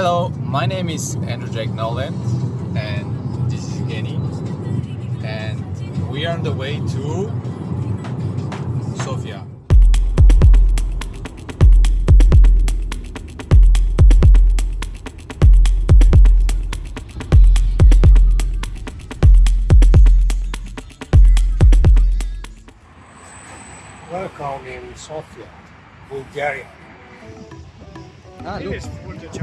Hello, my name is Andrew Jack Nolan and this is Kenny and we are on the way to Sofia. Welcome in Sofia, Bulgaria. Ah, Jest, kurde, cię.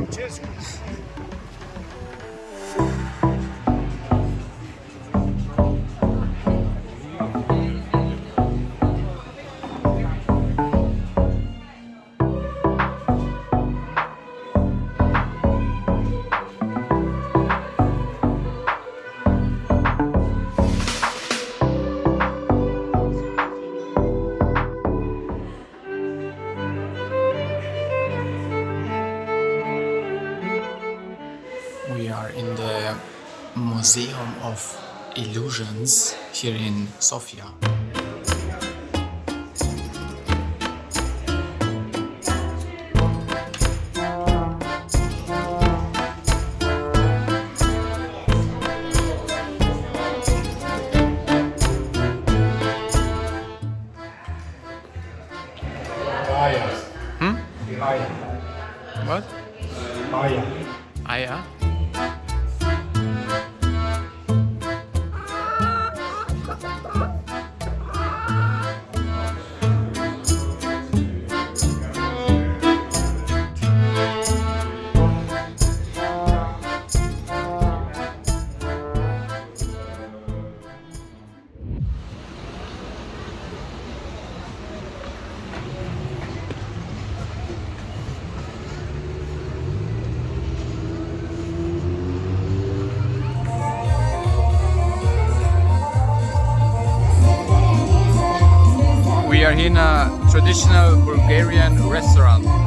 We are in the Museum of Illusions here in Sofia. Hmm? What? Maya. Ah, We are in a traditional Bulgarian restaurant.